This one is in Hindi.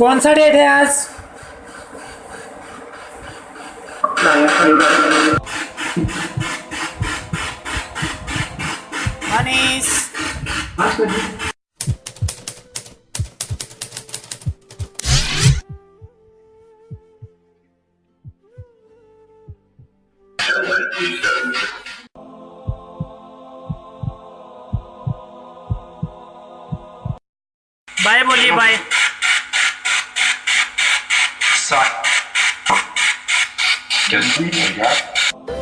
कौन सा डेट है आज? मनीष। बाय बोलिए bye side. Just leave, yeah.